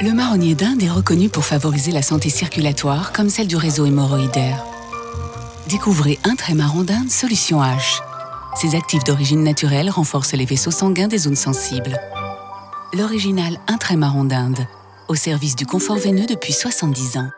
Le marronnier d'Inde est reconnu pour favoriser la santé circulatoire comme celle du réseau hémorroïdaire. Découvrez un trait marron d'Inde Solution H. Ces actifs d'origine naturelle renforcent les vaisseaux sanguins des zones sensibles. L'original un trait marron d'Inde, au service du confort veineux depuis 70 ans.